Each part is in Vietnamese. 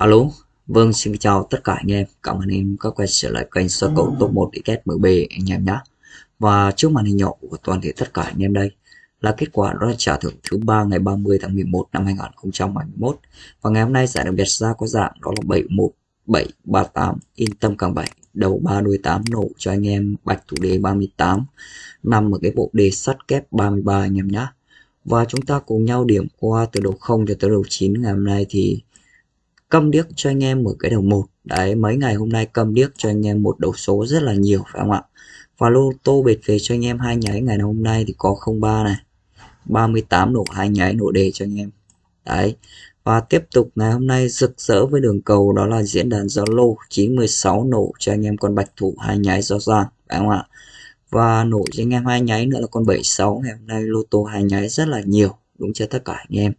Alo, vâng xin chào tất cả anh em, cảm ơn em đã quay trở lại kênh sơ cầu top 1 XMB anh em nhé. Và trước màn hình nhỏ của toàn thể tất cả anh em đây là kết quả đó là trả thưởng thứ ba ngày 30 tháng 11 năm 2021 và ngày hôm nay giải đặc biệt ra có dạng đó là 71738 yên tâm càng 7 đầu 3 đuôi 8 nổ cho anh em bạch thủ đề 38 nằm ở cái bộ đề sắt kép 33 anh em nhé. Và chúng ta cùng nhau điểm qua từ đầu 0 cho tới đầu 9 ngày hôm nay thì câm điếc cho anh em ở cái đầu một đấy, mấy ngày hôm nay câm điếc cho anh em một đầu số rất là nhiều, phải không ạ? Và lô tô bệt về cho anh em hai nháy. Ngày hôm nay thì có 03 này. 38 nổ, hai nháy nổ đề cho anh em. Đấy. Và tiếp tục, ngày hôm nay rực rỡ với đường cầu đó là diễn đàn Zalo 916 nổ cho anh em con bạch thủ, hai nháy do ra phải không ạ? Và nổ cho anh em hai nháy nữa là con 76 ngày hôm nay lô tô hai nháy rất là nhiều đúng cho tất cả anh em.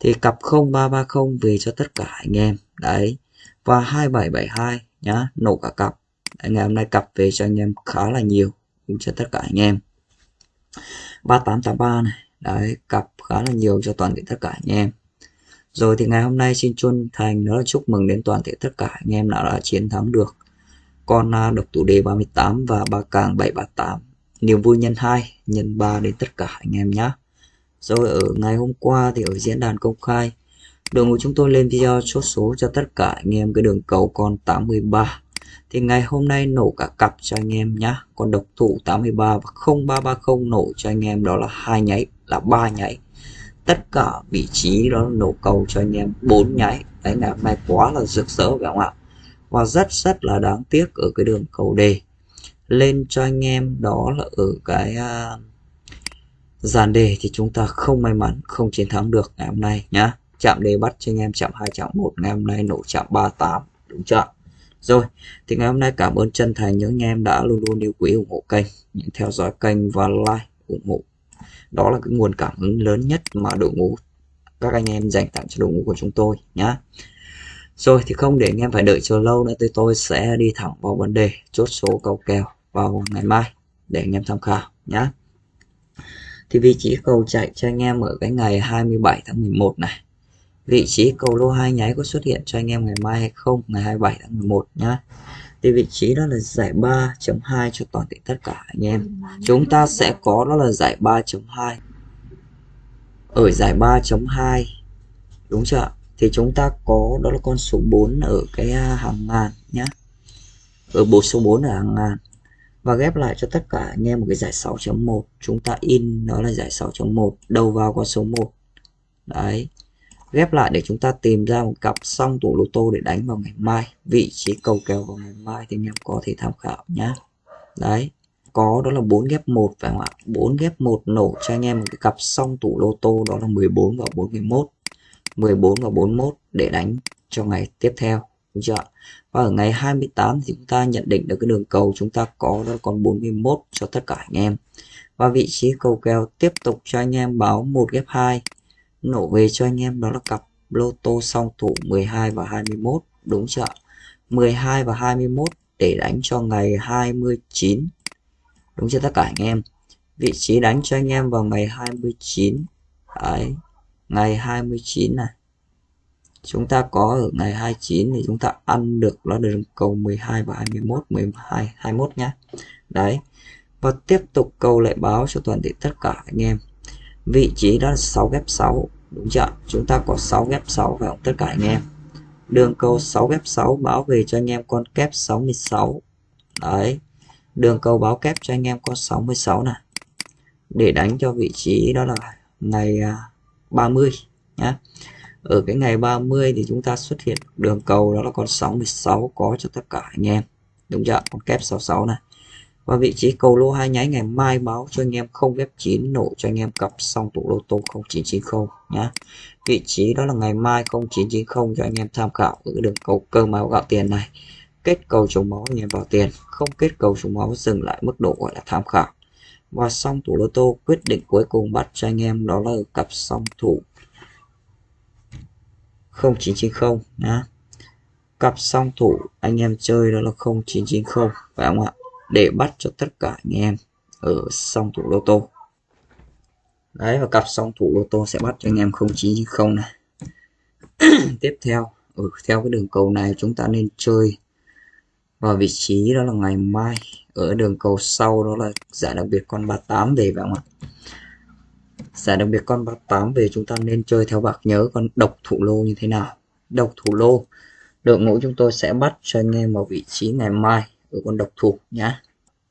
Thì cặp 0330 về cho tất cả anh em. Đấy. Và 2772 nhá nổ cả cặp. Đấy, ngày hôm nay cặp về cho anh em khá là nhiều cũng cho tất cả anh em. 3883 này. Đấy cặp khá là nhiều cho toàn thể tất cả anh em. Rồi thì ngày hôm nay xin chân thành đó là chúc mừng đến toàn thể tất cả anh em nào đã chiến thắng được. Con à, độc tủ đề 38 và ba càng 738 niềm vui nhân 2 nhân 3 đến tất cả anh em nhé rồi ở ngày hôm qua thì ở diễn đàn công khai đội ngũ chúng tôi lên video chốt số cho tất cả anh em cái đường cầu con 83 thì ngày hôm nay nổ cả cặp cho anh em nhá. Con độc thủ 83 và 0330 nổ cho anh em đó là hai nháy là ba nháy. Tất cả vị trí đó nổ cầu cho anh em bốn nháy. Đấy ngày hôm nay quá là rực rỡ phải không ạ? Và rất rất là đáng tiếc ở cái đường cầu đề. Lên cho anh em đó là ở cái uh, dàn đề thì chúng ta không may mắn, không chiến thắng được ngày hôm nay nhá. Chạm đề bắt cho anh em chạm 2 chạm 1 ngày hôm nay nổ chạm 38 đúng chưa rồi, thì ngày hôm nay cảm ơn chân thành những anh em đã luôn luôn yêu quý, ủng hộ kênh những theo dõi kênh và like, ủng hộ. Đó là cái nguồn cảm hứng lớn nhất mà đội ngũ, các anh em dành tặng cho đội ngũ của chúng tôi nhá. Rồi, thì không để anh em phải đợi chờ lâu nữa thì tôi sẽ đi thẳng vào vấn đề chốt số cầu kèo vào ngày mai để anh em tham khảo nhá thì vị trí cầu chạy cho anh em ở cái ngày 27 tháng 11 này. Vị trí cầu lô hai nháy có xuất hiện cho anh em ngày mai hay không, ngày 27 tháng 11 nhá. Thì vị trí đó là giải 3.2 cho toàn thể tất cả anh em. Chúng ta sẽ có đó là giải 3.2 ở giải 3.2 đúng chưa thì chúng ta có đó là con số 4 ở cái à, hàng ngàn nhá. Ở bộ số 4 ở hàng ngàn và ghép lại cho tất cả anh em một cái giải 6.1 chúng ta in, nó là giải 6.1 đầu vào con số 1 đấy. Ghép lại để chúng ta tìm ra một cặp xong tủ lô tô để đánh vào ngày mai. Vị trí cầu kèo vào ngày mai thì anh em có thể tham khảo nhá. Đấy. Có, đó là 4 ghép 1 phải không ạ? 4 ghép 1 nổ cho anh em một cái cặp xong tủ lô tô, đó là 14 và 41 14 và 41 để đánh cho ngày tiếp theo đúng chưa và ở ngày 28 thì chúng ta nhận định được cái đường cầu chúng ta có đó còn 41 cho tất cả anh em. Và vị trí cầu kèo tiếp tục cho anh em báo 1 ghép 2 nổ về cho anh em đó là cặp lô tô song thủ 12 và 21 đúng chưa 12 và 21 để đánh cho ngày 29 đúng chưa tất cả anh em? Vị trí đánh cho anh em vào ngày 29 đấy, ngày 29 này chúng ta có ở ngày 29 thì chúng ta ăn được nó đường cầu 12 và 21 12 21 nhá. Đấy. Và tiếp tục câu lại báo cho toàn thể tất cả anh em. Vị trí đó là 6 ghép 6 đúng chưa chúng ta có 6 ghép 6 phải không tất cả anh em? Đường cầu 6 ghép 6 báo về cho anh em con kép 66 đấy. Đường cầu báo kép cho anh em con 66 này để đánh cho vị trí đó là ngày 30 à, nhé ở cái ngày 30 thì chúng ta xuất hiện đường cầu, đó là con 66 có cho tất cả anh em. Đúng chưa? Con kép 66 này. Và vị trí cầu lô hai nháy ngày mai báo cho anh em không ghép 9 nổ cho anh em cặp song tủ lô tô 0990 nhá. Vị trí đó là ngày mai 0990 cho anh em tham khảo ở đường cầu cơ máu gạo tiền này. Kết cầu chống máu anh em vào tiền. Không kết cầu chống máu, dừng lại mức độ gọi là tham khảo. Và song thủ lô tô, quyết định cuối cùng bắt cho anh em đó là cặp song thủ 0990 nhá. Cặp song thủ anh em chơi đó là 0990 phải không ạ? Để bắt cho tất cả anh em ở song thủ lô tô. Đấy, và cặp song thủ lô tô sẽ bắt cho anh em 0990 này. Tiếp theo, ở theo cái đường cầu này chúng ta nên chơi vào vị trí đó là ngày mai. Ở đường cầu sau đó là giải đặc biệt con 38 về phải không ạ? Giải đặc biệt con 38 về chúng ta nên chơi theo bạc nhớ con độc thủ lô như thế nào. Độc thủ lô, đội ngũ chúng tôi sẽ bắt cho anh em vào vị trí ngày mai ở con độc thủ nhá.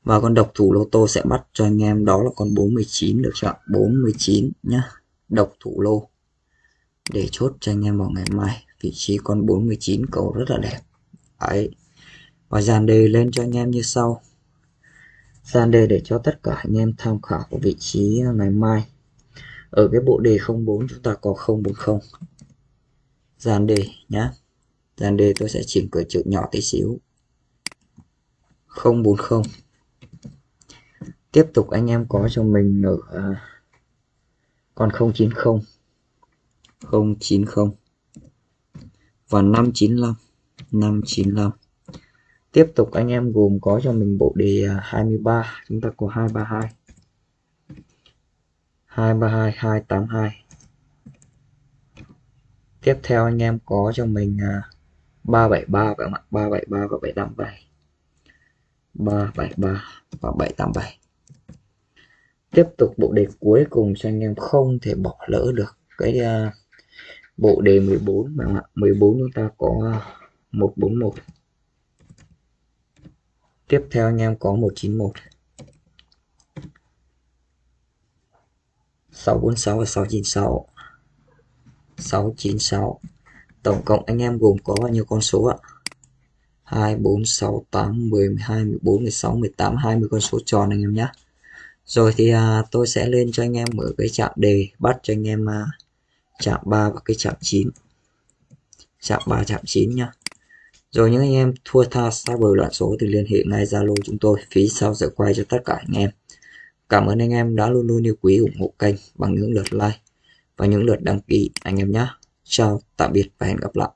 Và con độc thủ lô tô sẽ bắt cho anh em, đó là con 49 được chưa 49 nhá. Độc thủ lô, để chốt cho anh em vào ngày mai, vị trí con 49 cầu rất là đẹp. Đấy. Và dàn đề lên cho anh em như sau. Dàn đề để cho tất cả anh em tham khảo của vị trí ngày mai ở cái bộ đề 04 chúng ta có 040 dàn đề nhá. Dàn đề tôi sẽ chỉnh cửa chữ nhỏ tí xíu. 040 tiếp tục anh em có cho mình ở à, còn 090 090 và 595 595 tiếp tục anh em gồm có cho mình bộ đề à, 23 chúng ta có 232 232 282 tiếp theo anh em có cho mình 373 các bạn 373 và 787 373 và 787 tiếp tục bộ đề cuối cùng cho anh em không thể bỏ lỡ được cái uh, bộ đề 14 bạn ạ? 14 chúng ta có à, 141 tiếp theo anh em có 191 646 và 696 696 tổng cộng anh em gồm có bao nhiêu con số ạ? 2 4 6 8 10 12 14 16 18 20 con số tròn anh em nhé. Rồi thì à, tôi sẽ lên cho anh em mở cái chạm đề bắt cho anh em à, chạm 3 và cái chạm 9 chạm 3 chạm 9 nhá. Rồi những anh em thua tha xa bờ loạn số thì liên hệ ngay Zalo chúng tôi. Phí sau giờ quay cho tất cả anh em cảm ơn anh em đã luôn luôn yêu quý ủng hộ kênh bằng những lượt like và những lượt đăng ký anh em nhé. Chào, tạm biệt và hẹn gặp lại.